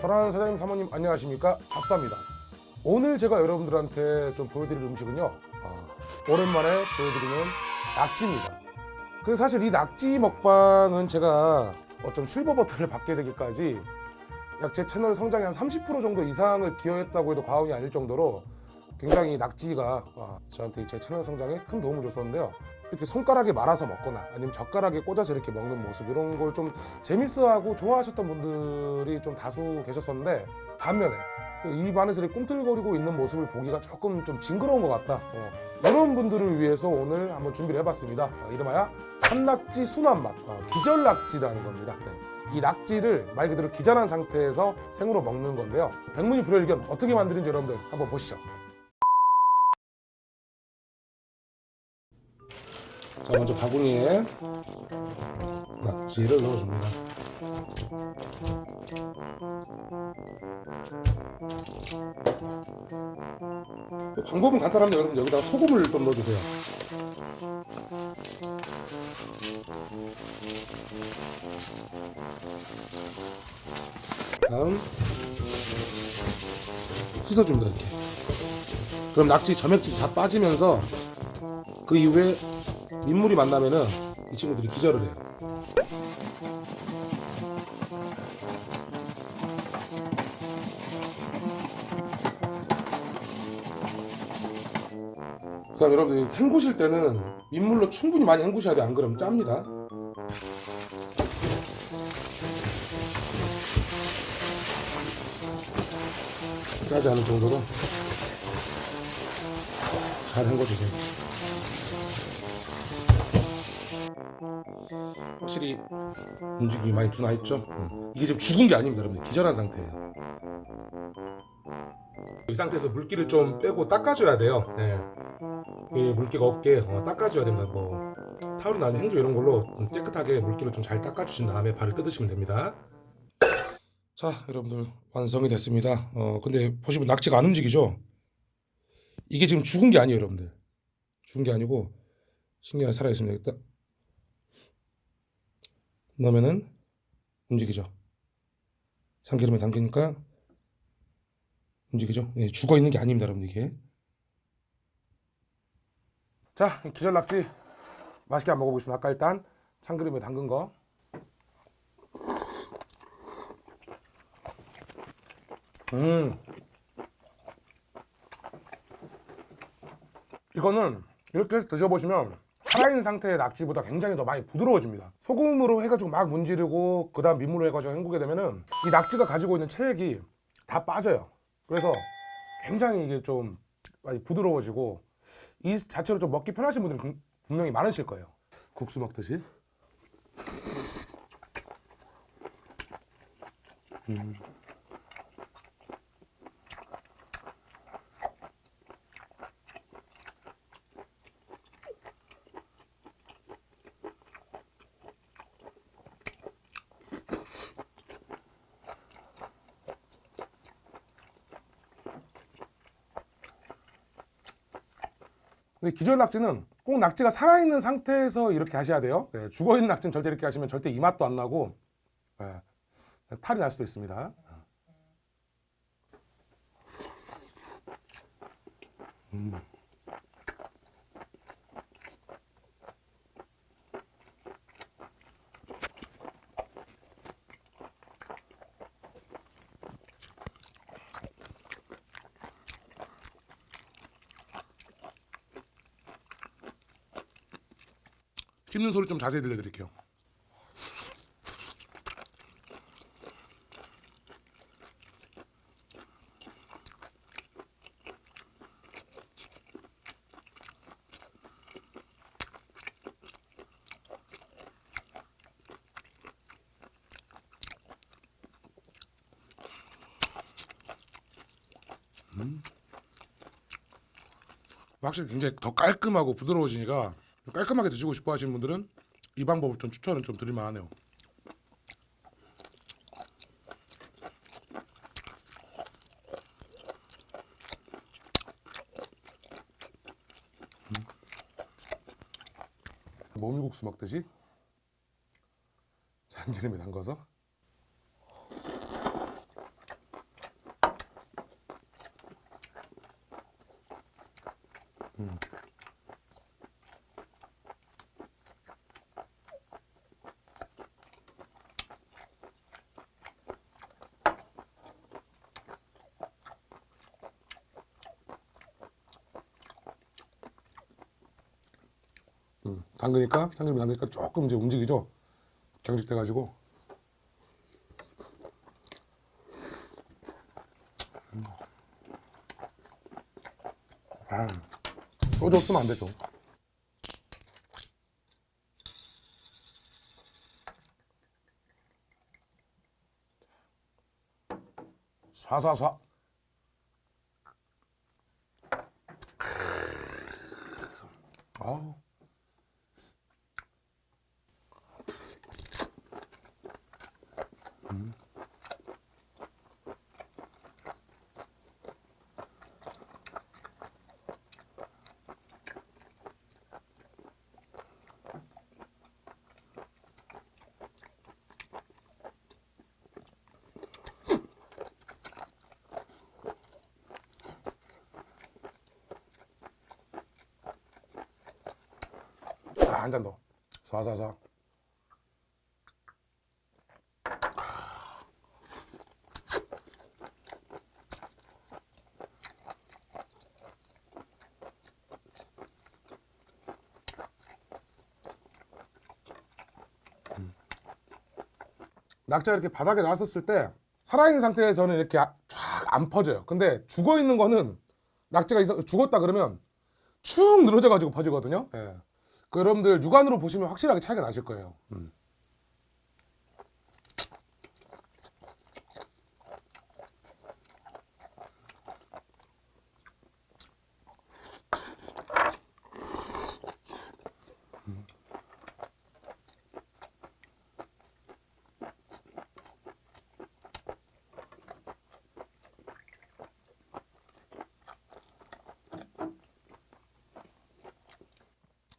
사랑하는 사장님 사모님 안녕하십니까? 잡사입니다. 오늘 제가 여러분들한테 좀 보여드릴 음식은요 아, 오랜만에 보여드리는 낙지입니다. 그 사실 이 낙지 먹방은 제가 어쩜 실버 버튼을 받게 되기까지 약 제 채널 성장에 한 30% 정도 이상을 기여했다고 해도 과언이 아닐 정도로 굉장히 낙지가 아, 저한테 제 채널 성장에 큰 도움을 줬었는데요. 이렇게 손가락에 말아서 먹거나 아니면 젓가락에 꽂아서 이렇게 먹는 모습 이런 걸 좀 재밌어하고 좋아하셨던 분들이 좀 다수 계셨었는데 반면에 그입 안에서 이렇게 꿈틀거리고 있는 모습을 보기가 조금 좀 징그러운 것 같다. 어, 이런 분들을 위해서 오늘 한번 준비를 해봤습니다. 어, 이름하여 산낙지 순한 맛 어, 기절낙지라는 겁니다. 네. 이 낙지를 말 그대로 기절한 상태에서 생으로 먹는 건데요. 백문이 불여일견 어떻게 만드는지 여러분들 한번 보시죠 자 먼저 바구니에 낙지를 넣어줍니다. 그 방법은 간단합니다. 여러분 여기다가 소금을 좀 넣어주세요. 다음. 씻어줍니다 이렇게. 그럼 낙지 점액질이 다 빠지면서 그 이후에 민물이 만나면은 이 친구들이 기절을 해요. 그 다음 여러분들 헹구실 때는 민물로 충분히 많이 헹구셔야 돼요. 안 그러면 짭니다. 짜지 않을 정도로 잘 헹궈주세요 확실히 움직임이 많이 둔화 있죠? 이게 지금 죽은 게 아닙니다 여러분들. 기절한 상태예요. 이 상태에서 물기를 좀 빼고 닦아줘야 돼요. 네. 이 물기가 없게 어, 닦아줘야 됩니다. 뭐 아니면 행주 이런 걸로 좀 깨끗하게 물기를 좀 잘 닦아주신 다음에 발을 뜯으시면 됩니다. 자 여러분들. 완성이 됐습니다. 어 근데 보시면 낙지가 안 움직이죠? 이게 지금 죽은 게 아니에요 여러분들. 죽은 게 아니고 신기하게 살아있습니다 넣으면은 움직이죠. 참기름에 담기니까 움직이죠. 예, 죽어 있는 게 아닙니다 여러분 이게. 자 기절 낙지 맛있게 한번 먹어보겠습니다. 아까 일단 참기름에 담근 거. 음. 이거는 이렇게 해서 드셔보시면 살아있는 상태의 낙지보다 굉장히 더 많이 부드러워집니다. 소금으로 해가지고 막 문지르고 그 다음 민물로 해가지고 헹구게 되면은 이 낙지가 가지고 있는 체액이 다 빠져요. 그래서 굉장히 이게 좀 많이 부드러워지고 이 자체로 좀 먹기 편하신 분들이 분명히 많으실 거예요. 국수 먹듯이. 음. 근데 기절 낙지는 꼭 낙지가 살아있는 상태에서 이렇게 하셔야 돼요 네, 죽어있는 낙지는 절대 이렇게 하시면 절대 이 맛도 안 나고 네, 탈이 날 수도 있습니다 음. 씹는 소리 좀 자세히 들려드릴게요. 음. 확실히 굉장히 더 깔끔하고 부드러워지니까 깔끔하게 드시고 싶어 하시는 분들은 이 방법을 좀 추천을 좀 드릴만 하네요 음. 모밀국수 먹듯이 참기름에 담가서 음, 담그니까 참기름이 담그니까 조금 이제 움직이죠. 경직돼 가지고. 음. 아, 소주 없으면 안 되죠. 사사사. 아우. 아, 한잔 더. 사사사. 낙지가 이렇게 바닥에 나왔었을 때 살아있는 상태에서는 이렇게 쫙 안 퍼져요. 근데 죽어 있는 거는 낙지가 죽었다 그러면 축 늘어져 가지고 퍼지거든요. 예. 그 여러분들 육안으로 보시면 확실하게 차이가 나실 거예요. 음.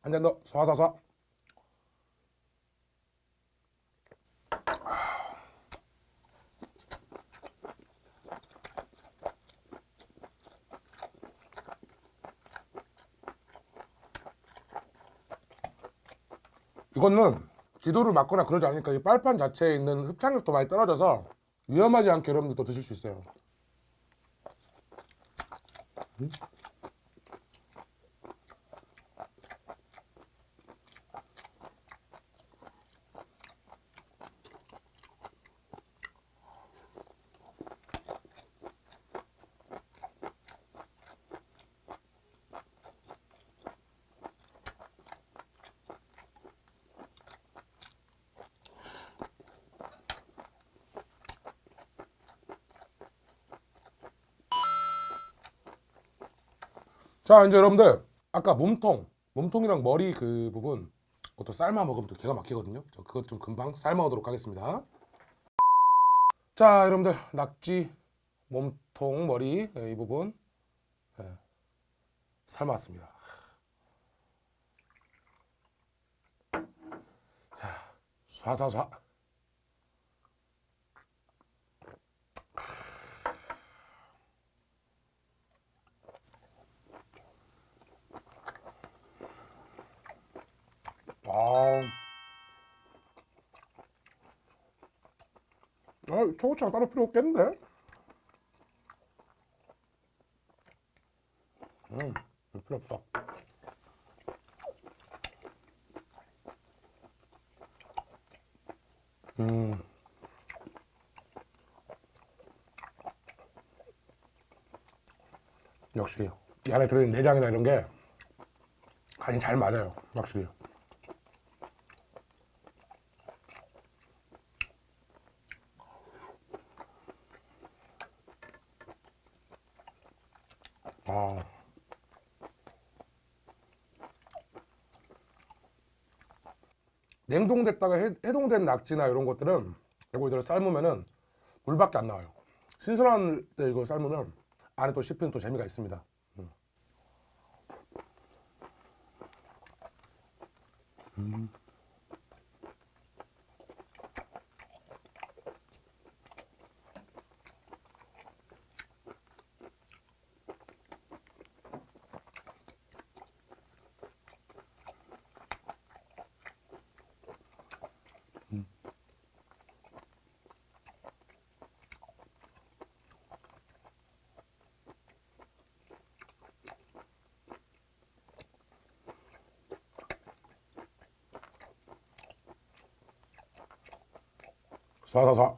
한 잔 더. 쏴쏴쏴. 이거는 기도를 맞거나 그러지 않으니까 이 빨판 자체에 있는 흡착력도 많이 떨어져서 위험하지 않게 여러분들도 드실 수 있어요. 자 이제 여러분들 아까 몸통 몸통이랑 머리 그 부분 그것도 삶아 먹으면 또 기가 막히거든요. 저 그것 좀 금방 삶아 오도록 하겠습니다. 자 여러분들 낙지 몸통 머리 예, 이 부분 예, 삶았습니다. 자 쏴쏴쏴 아 초고추장 따로 필요 없겠는데? 음, 필요 없어. 음. 역시 이 안에 들어있는 내장이나 이런 게 간이 잘 맞아요, 확실히. 아. 냉동됐다가 해, 해동된 낙지나 이런 것들은 이거 이대로 삶으면은 물밖에 안 나와요. 신선한 때 이거 삶으면 안에 또 씹히는 또 재미가 있습니다. 음. 사사사.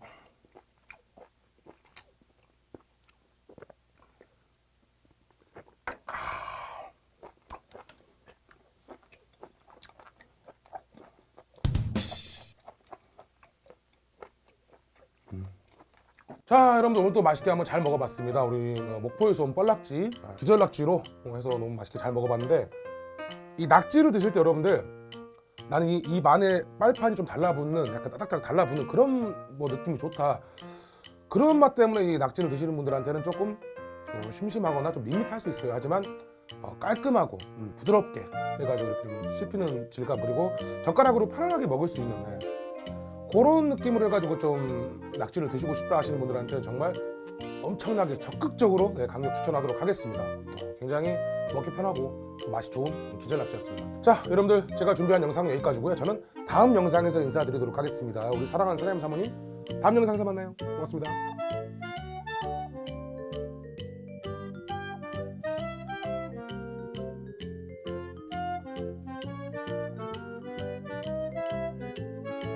자 여러분들 오늘 또 맛있게 한번 잘 먹어봤습니다 우리 어, 목포에서 온 뻘낙지 아, 기절낙지로 해서 너무 맛있게 잘 먹어봤는데 이 낙지를 드실 때 여러분들 나는 이, 입 안에 빨판이 좀 달라붙는 약간 따닥따닥 달라붙는 그런 뭐 느낌이 좋다 그런 맛 때문에 이 낙지를 드시는 분들한테는 조금 어, 심심하거나 좀 밋밋할 수 있어요 하지만 어, 깔끔하고 음, 부드럽게 해가지고 이렇게 좀 씹히는 질감 그리고 젓가락으로 편안하게 먹을 수 있는 네. 그런 느낌으로 해가지고 좀 낙지를 드시고 싶다 하시는 분들한테 정말 엄청나게 적극적으로 네, 강력 추천하도록 하겠습니다. 어, 굉장히 먹기 편하고 맛이 좋은 기절 낙지였습니다. 자, 여러분들 제가 준비한 영상은 여기까지고요. 저는 다음 영상에서 인사드리도록 하겠습니다. 우리 사랑하는 사장님 사모님 다음 영상에서 만나요. 고맙습니다.